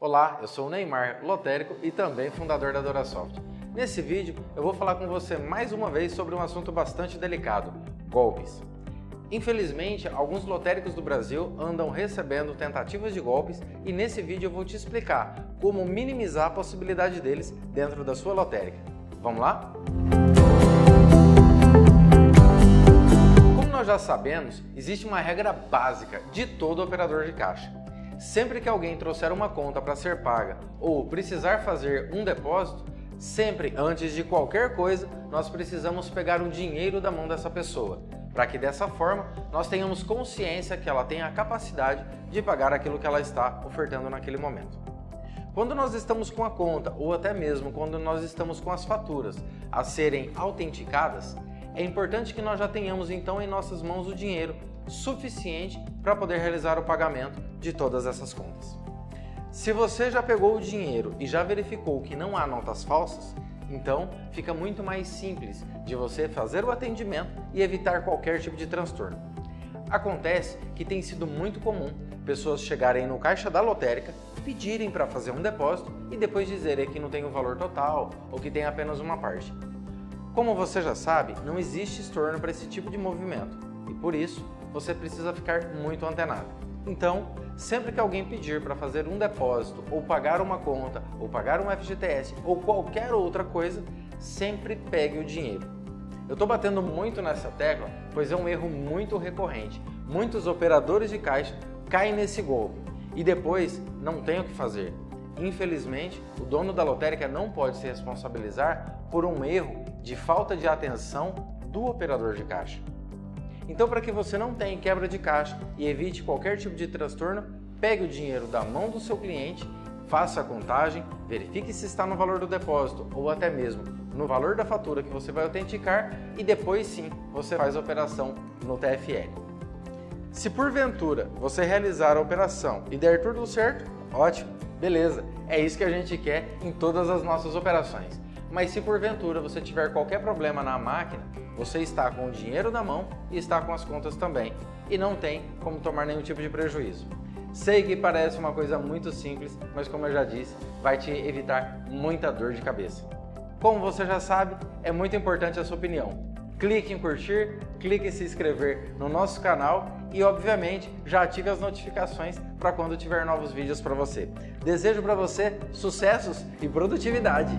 Olá, eu sou o Neymar, lotérico e também fundador da Dorasoft. Nesse vídeo eu vou falar com você mais uma vez sobre um assunto bastante delicado, golpes. Infelizmente, alguns lotéricos do Brasil andam recebendo tentativas de golpes e nesse vídeo eu vou te explicar como minimizar a possibilidade deles dentro da sua lotérica. Vamos lá? Como nós já sabemos, existe uma regra básica de todo operador de caixa. Sempre que alguém trouxer uma conta para ser paga ou precisar fazer um depósito, sempre antes de qualquer coisa, nós precisamos pegar o dinheiro da mão dessa pessoa, para que dessa forma nós tenhamos consciência que ela tem a capacidade de pagar aquilo que ela está ofertando naquele momento. Quando nós estamos com a conta, ou até mesmo quando nós estamos com as faturas a serem autenticadas, é importante que nós já tenhamos então em nossas mãos o dinheiro suficiente para poder realizar o pagamento de todas essas contas. Se você já pegou o dinheiro e já verificou que não há notas falsas, então fica muito mais simples de você fazer o atendimento e evitar qualquer tipo de transtorno. Acontece que tem sido muito comum pessoas chegarem no caixa da lotérica, pedirem para fazer um depósito e depois dizerem que não tem o valor total ou que tem apenas uma parte. Como você já sabe, não existe estorno para esse tipo de movimento e por isso você precisa ficar muito antenado. Então, sempre que alguém pedir para fazer um depósito, ou pagar uma conta, ou pagar um FGTS, ou qualquer outra coisa, sempre pegue o dinheiro. Eu estou batendo muito nessa tecla, pois é um erro muito recorrente. Muitos operadores de caixa caem nesse golpe e depois não tem o que fazer. Infelizmente, o dono da lotérica não pode se responsabilizar por um erro de falta de atenção do operador de caixa. Então, para que você não tenha quebra de caixa e evite qualquer tipo de transtorno, pegue o dinheiro da mão do seu cliente, faça a contagem, verifique se está no valor do depósito ou até mesmo no valor da fatura que você vai autenticar e depois sim você faz a operação no TFL. Se porventura você realizar a operação e der tudo certo, ótimo, beleza, é isso que a gente quer em todas as nossas operações. Mas se porventura você tiver qualquer problema na máquina, você está com o dinheiro na mão e está com as contas também, e não tem como tomar nenhum tipo de prejuízo. Sei que parece uma coisa muito simples, mas como eu já disse, vai te evitar muita dor de cabeça. Como você já sabe, é muito importante a sua opinião. Clique em curtir, clique em se inscrever no nosso canal e, obviamente, já ative as notificações para quando tiver novos vídeos para você. Desejo para você sucessos e produtividade!